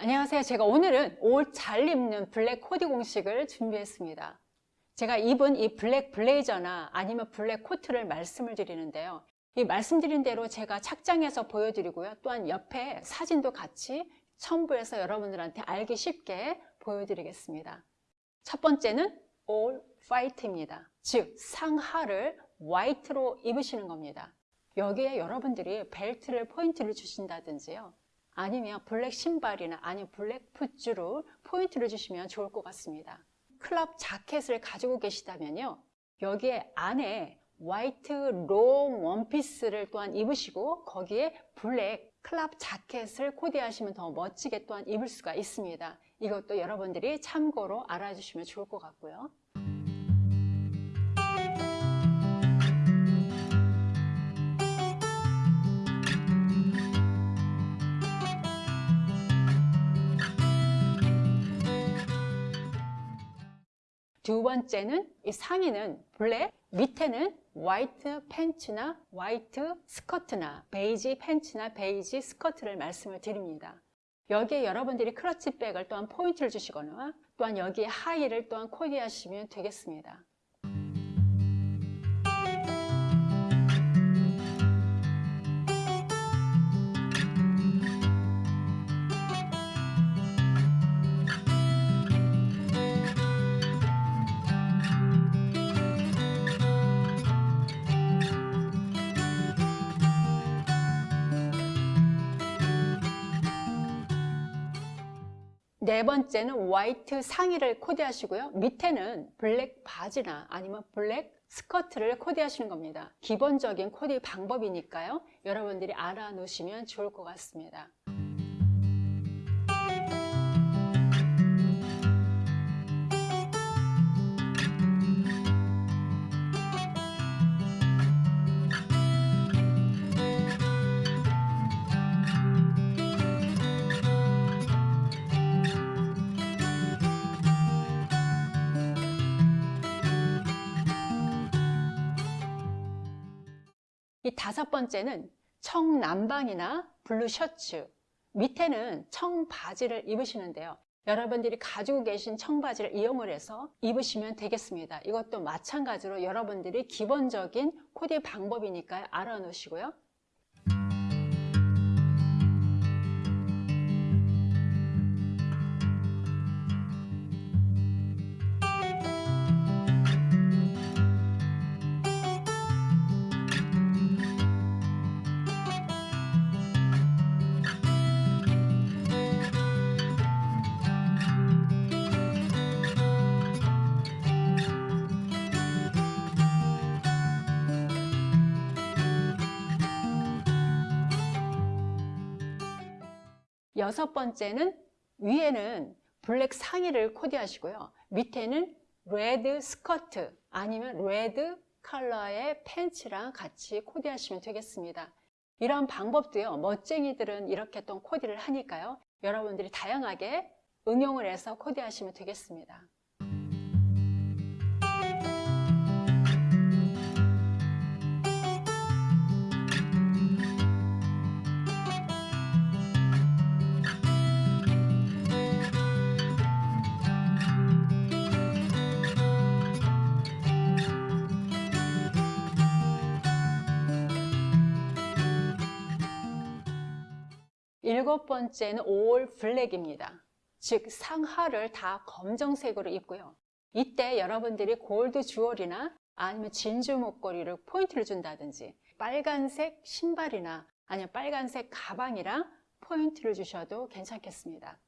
안녕하세요. 제가 오늘은 옷 잘 입는 블랙 코디 공식을 준비했습니다. 제가 입은 이 블랙 블레이저나 아니면 블랙 코트를 말씀을 드리는데요. 이 말씀드린 대로 제가 착장해서 보여드리고요. 또한 옆에 사진도 같이 첨부해서 여러분들한테 알기 쉽게 보여드리겠습니다. 첫 번째는 all white입니다. 즉 상하를 화이트로 입으시는 겁니다. 여기에 여러분들이 벨트를 포인트를 주신다든지요. 아니면 블랙 신발이나 아니면 블랙 부츠로 포인트를 주시면 좋을 것 같습니다. 크롭 자켓을 가지고 계시다면요. 여기에 안에 화이트 롱 원피스를 또한 입으시고 거기에 블랙 크롭 자켓을 코디하시면 더 멋지게 또한 입을 수가 있습니다. 이것도 여러분들이 참고로 알아주시면 좋을 것 같고요. 두 번째는 이 상의는 블랙, 밑에는 화이트 팬츠나 화이트 스커트나 베이지 팬츠나 베이지 스커트를 말씀을 드립니다. 여기에 여러분들이 클러치백을 또한 포인트를 주시거나 또한 여기에 하의를 또한 코디하시면 되겠습니다. 네 번째는 화이트 상의를 코디하시고요. 밑에는 블랙 바지나 아니면 블랙 스커트를 코디하시는 겁니다. 기본적인 코디 방법이니까요. 여러분들이 알아놓으시면 좋을 것 같습니다. 이 다섯 번째는 청남방이나 블루 셔츠 밑에는 청바지를 입으시는데요. 여러분들이 가지고 계신 청바지를 이용을 해서 입으시면 되겠습니다. 이것도 마찬가지로 여러분들이 기본적인 코디 방법이니까 알아놓으시고요 여섯 번째는 위에는 블랙 상의를 코디하시고요. 밑에는 레드 스커트 아니면 레드 컬러의 팬츠랑 같이 코디하시면 되겠습니다. 이런 방법도요. 멋쟁이들은 이렇게 또 코디를 하니까요. 여러분들이 다양하게 응용을 해서 코디하시면 되겠습니다. 일곱 번째는 올 블랙입니다. 즉 상하를 다 검정색으로 입고요. 이때 여러분들이 골드 주얼이나 아니면 진주 목걸이를 포인트를 준다든지 빨간색 신발이나 아니면 빨간색 가방이랑 포인트를 주셔도 괜찮겠습니다.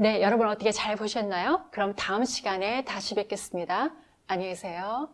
네, 여러분 어떻게 잘 보셨나요? 그럼 다음 시간에 다시 뵙겠습니다. 안녕히 계세요.